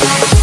Bye.